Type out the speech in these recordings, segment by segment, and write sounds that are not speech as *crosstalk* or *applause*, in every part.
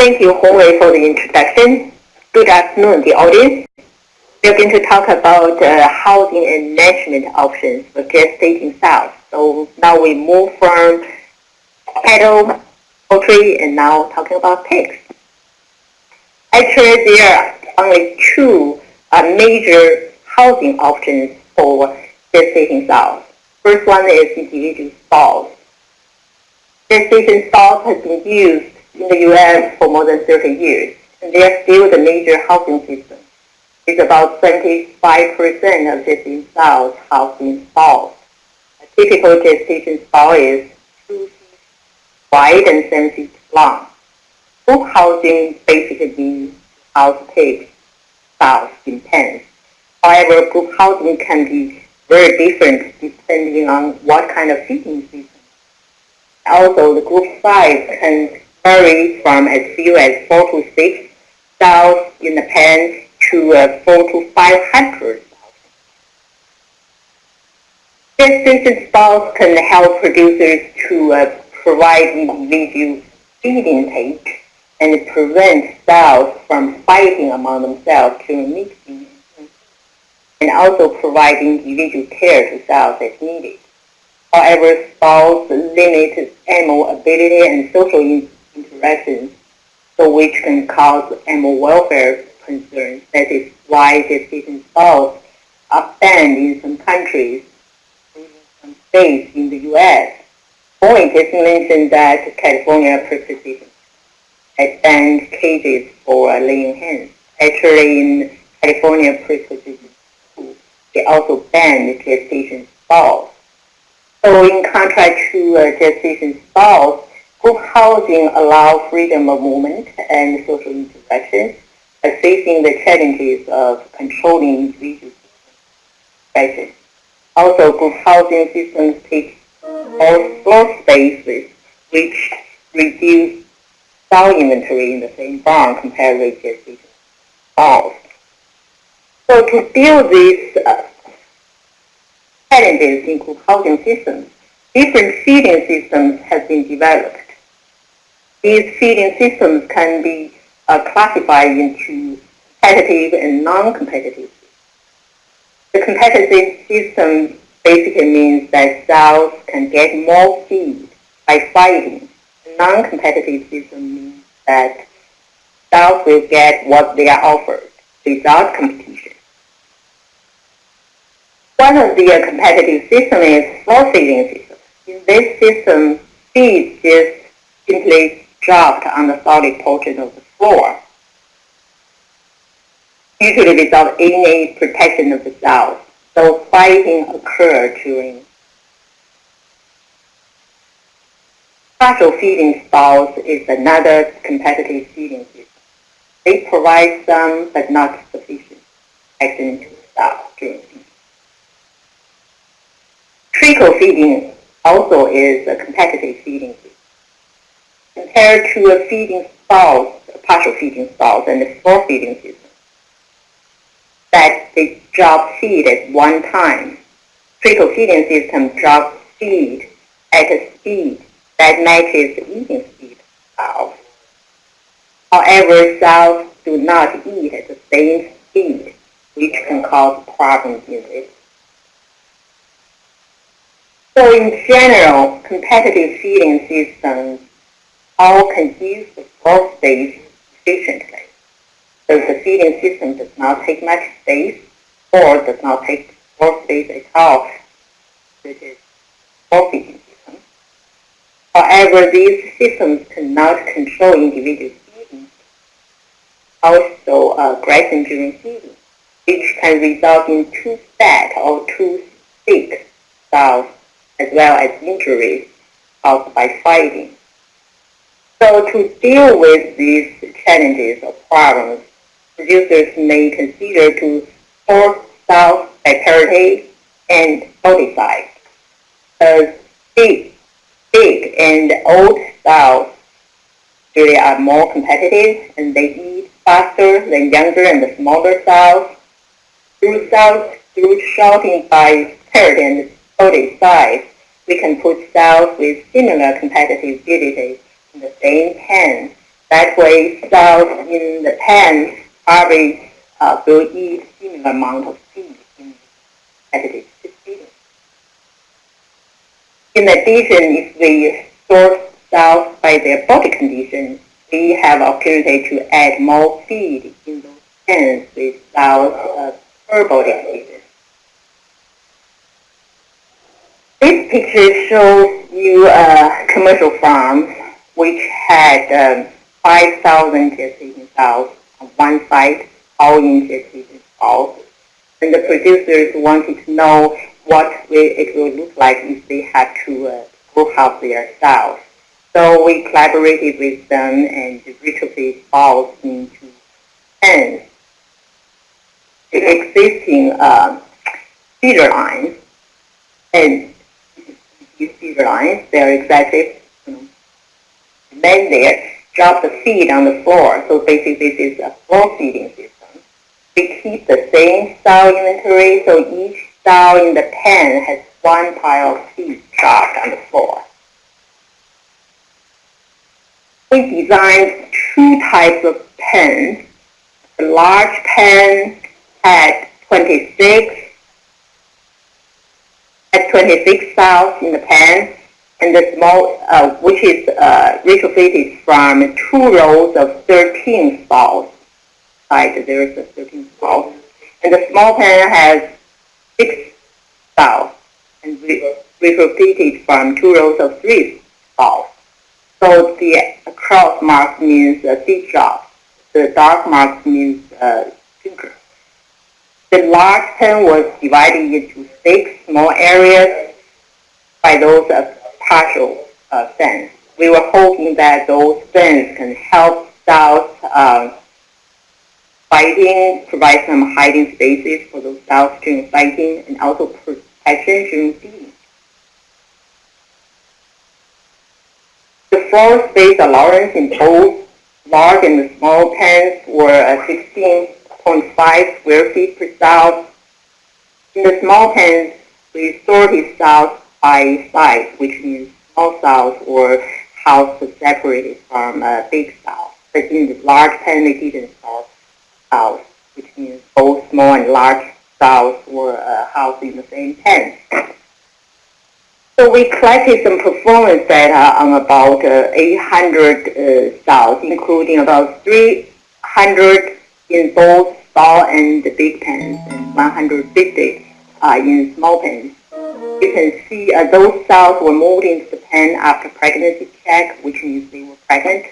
Thank you, Hongwei, for the introduction. Good afternoon, the audience. We're going to talk about uh, housing and management options for gestating sows. So now we move from cattle, poultry, and now talking about pigs. Actually, there are only two uh, major housing options for gestating sows. First one is individual stalls. Gestation stalls has been used in the U.S. for more than 30 years, and they are still the major housing system. It's about 75% of gestation sows housed in stalls. A typical gestation stall is 2 feet wide and 7 feet long. Group housing basically means house pigs, sows in pens. However, group housing can be very different depending on what kind of feeding system. Also, the group size can vary from as few as 4 to 6 cells in the pen to uh, 4 to 500 Gestation stalls can help producers to uh, provide individual feed intake and prevent cells from fighting among themselves during mixing and also provide individual care to cells as needed. However, stalls limit animal ability and social so which can cause animal welfare concerns. That is why the gestation stalls are banned in some countries, including some states in the U.S. Boeing just mentioned that California practices has banned cages for laying hens. Actually, in California pre-position they also banned gestation stalls. So in contrast to uh, gestation stalls, group housing allows freedom of movement and social interaction, facing the challenges of controlling individual spaces. Also, group housing systems take more floor spaces, which reduce sow inventory in the same barn compared with gestation stalls. So to deal with these uh, challenges in group housing systems, different feeding systems have been developed. These feeding systems can be uh, classified into competitive and non-competitive. The competitive system basically means that cells can get more feed by fighting. The non-competitive system means that cells will get what they are offered without competition. One of the uh, competitive systems is floor feeding system. In this system, feed is simply dropped on the solid portion of the floor, usually without any protection of the cells. So fighting occurs during partial feeding stalls is another competitive feeding system. They provide some but not sufficient protection to during feeding. Trickle feeding also is a competitive feeding system. Compared to a feeding stalls, partial feeding stalls, and a full feeding system, that they drop feed at one time. Trickle feeding system drops feed at a speed that matches the eating speed of. However, cells do not eat at the same speed, which can cause problems in this. So in general, competitive feeding systems all can use the floor space efficiently. So the feeding system does not take much space or does not take floor space at all. This is feeding system. However, these systems cannot control individual feeding. Also, uh, grazing during feeding, which can result in too fat or too thick sows as well as injuries caused by fighting. So to deal with these challenges or problems, producers may consider to sows by parity and size. As big, big and old sows really are more competitive and they eat faster than younger and the smaller sows. Through sows, through sorting by parity and body size, we can put cells with similar competitive ability in the same pen That way, cells in the pen probably uh, will eat similar amount of feed in additive feeding. In addition, if we sort cells by their body condition, we have opportunity to add more feed in those pens with cells uh, per body condition. This picture shows you a commercial farm which had um, 5,000 gestating cells on one side, all in gestating cells. And the producers wanted to know what it will look like if they had to uh, out their cells. So we collaborated with them and retrofit balls into pens. The existing uh, feeder lines and these feeder lines, excessive. You know, men there drop the feed on the floor. So basically this is a floor feeding system. We keep the same style inventory, so each style in the pen has one pile of feed dropped on the floor. We designed two types of pens. The large pen had 26 had 26 cells in the pen, and the small, uh, which is uh, retrofitted from two rows of 13 cells. Right, there is a 13 cells. And the small pen has six cells, and re retrofitted from two rows of three cells. So the cross mark means a deep drop. The dark mark means uh, finger. The large pen was divided into six small areas by those uh, partial uh, fence. We were hoping that those fence can help cells um, fighting, provide some hiding spaces for those south during fighting, and also protection during feeding. The floor space allowance in both large and small pens were uh, 16.5 square feet per cell. In the small pens, we sorted cells by size, which means small cells or housed separated from a big cell. But in the large didn't house which means both small and large cells were uh, housed in the same pen. *coughs* So we collected some performance data on about uh, 800 uh, cells, including about 300 in both small and big pens, and 150 uh, in small pens. You can see uh, those cells were moved into the pen after pregnancy check, which means they were pregnant.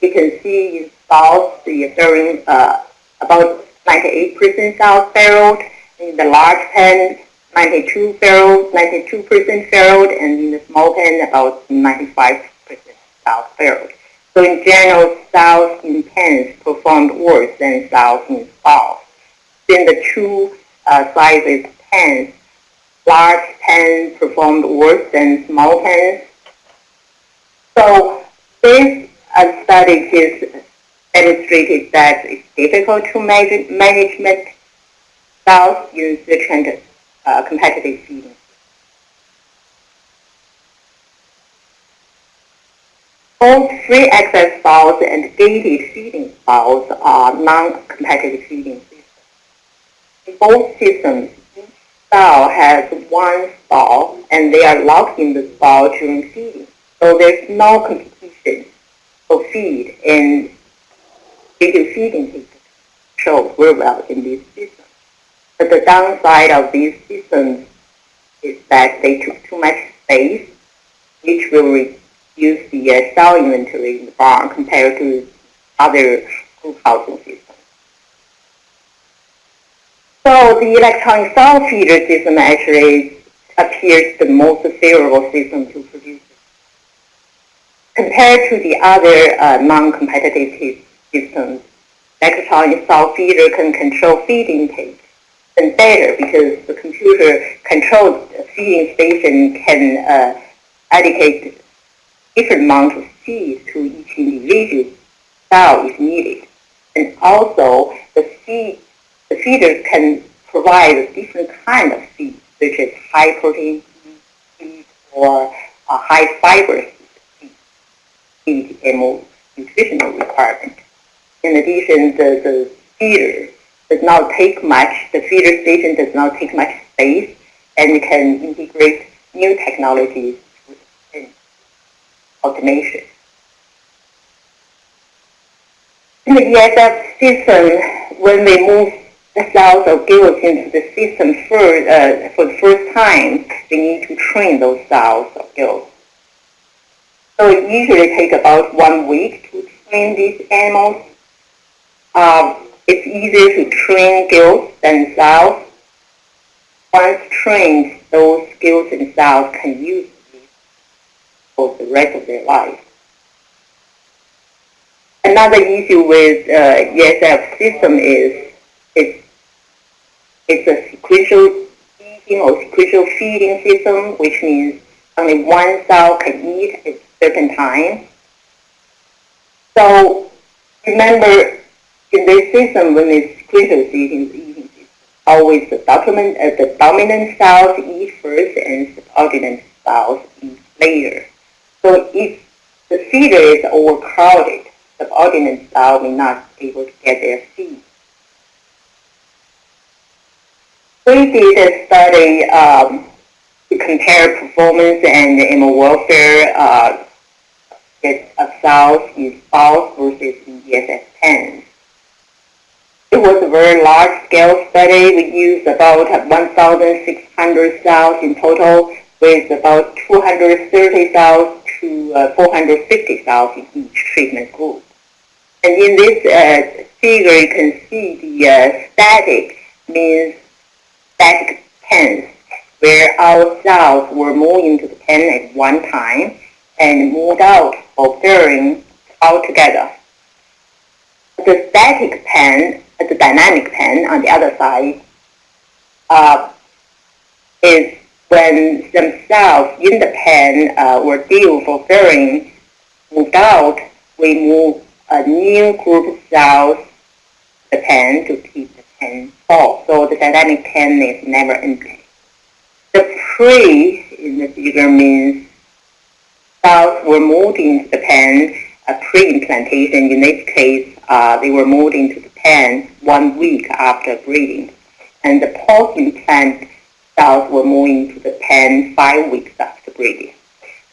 You can see in cells the during uh, about 98% cells farrowed. In the large pen, 92 farrowed, 92% farrowed, and in the small pen, about 95% cells farrowed. So in general, cells in pens performed worse than cells in stalls. Then the two uh, sizes pens, large pens performed worse than small pens. So this study has demonstrated that it's difficult to manage management cells in the uh, competitive feeding. Both free access cells and gated feeding cells are non-competitive feeding systems. In both systems, cell has one stall and they are locked in the stall during feeding. So there's no competition for feed and gated feeding shows very well in this system. But the downside of these systems is that they took too much space, which will reduce the uh, cell inventory in the barn compared to other group housing systems. So the electronic sow feeder system actually appears the most favorable system to produce. Compared to the other uh, non-competitive systems, electronic sow feeder can control feed intake and better because the computer controlled feeding station can uh, allocate different amount of feed to each individual cell if needed. And also the feed the feeder can provide a different kind of feed, such as high protein feed or high fiber feed, feed and nutritional requirement. In addition, the, the feeder does not take much, the feeder station does not take much space and can integrate new technologies in automation. In the ESF system, when we move the cells of gilts into the system for, uh, for the first time, they need to train those cells of gilts. So it usually takes about one week to train these animals. Uh, it's easier to train gilts than cells. Once trained, those gilts and cells can use these for the rest of their life. Another issue with uh, ESF system is it's, it's a sequential eating or sequential feeding system, which means only one cell can eat at a certain time. So remember, in this system, when it's sequential feeding, eating always the dominant, uh, the dominant cells eat first and subordinate cells eat later. So if the feeder is overcrowded, the subordinate cell may not be able to get their feed. We did a study um, to compare performance and animal welfare uh, of cells in versus in ESF pens. It was a very large-scale study. We used about 1,600 cells in total with about 230 cells to uh, 450 cells in each treatment group. And in this uh, figure, you can see the uh, static means static pens, where our cells were moved into the pen at one time and moved out of bearing altogether. The static pen, the dynamic pen on the other side, uh, is when cells in the pen uh, were due for bearing moved out, we move a new group of cells the pen to keep the full. So the dynamic pen is never empty. The pre in the figure means cells were moved into the pen a pre-implantation. In this case, uh, they were moved into the pen one week after breeding. And the post-implant cells were moved into the pen five weeks after breeding.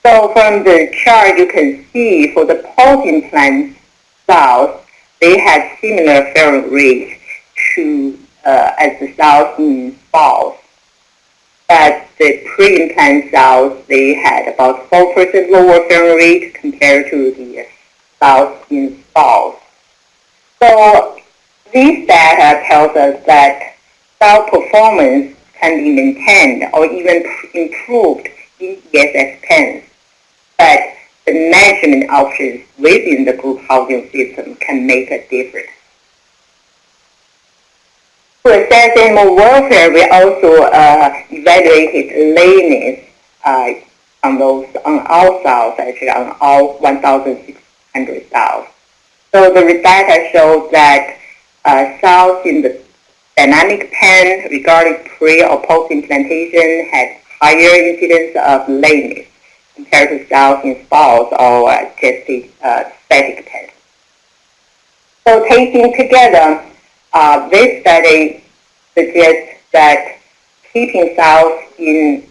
So from the chart, you can see for the post-implant cells, they had similar ferrous rate to uh, as the cells in spouts. But the pre-implant cells, they had about 4% lower ferrous rate compared to the cells in spouts. So this data tells us that cell performance can be maintained or even improved in ESF pens. But the management options within the group housing system can make a difference. To assess animal welfare, we also uh, evaluated lameness uh, on those on all cells, actually on all 1,600 cells. So the data showed that uh, cells in the dynamic pen regarding pre or post implantation had higher incidence of lameness compared to cells in spouts or uh, just uh, static pens. So taking together, uh, this study suggests that keeping cells in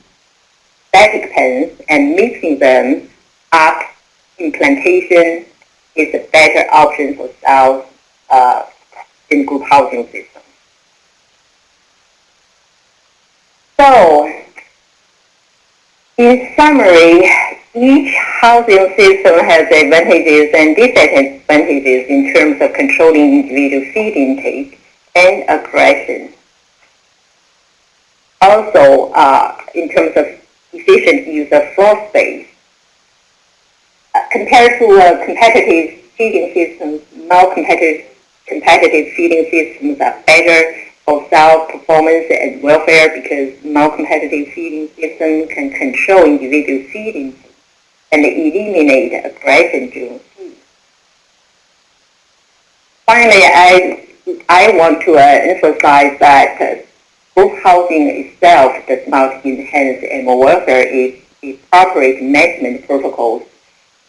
static pens and mixing them up implantation is a better option for cells uh, in group housing systems. So, in summary, each housing system has advantages and disadvantages in terms of controlling individual feed intake and aggression. Also, uh, in terms of efficient use of floor space. Uh, compared to uh, competitive feeding systems, more competitive, feeding systems are better for cell performance and welfare because more competitive feeding systems can control individual feeding and eliminate aggression during feed. Finally, I, I want to uh, emphasize that uh, group housing itself does not enhance animal welfare if appropriate management protocols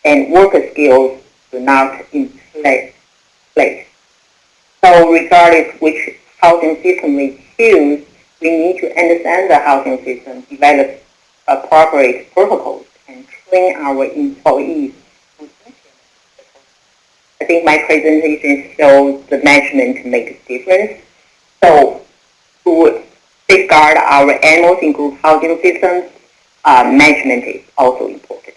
and worker skills do not in place. So regardless which housing system we choose, we need to understand the housing system, develop appropriate protocols, and train our employees. I think my presentation shows the management makes a difference. So to safeguard our animals in group housing systems, uh, management is also important.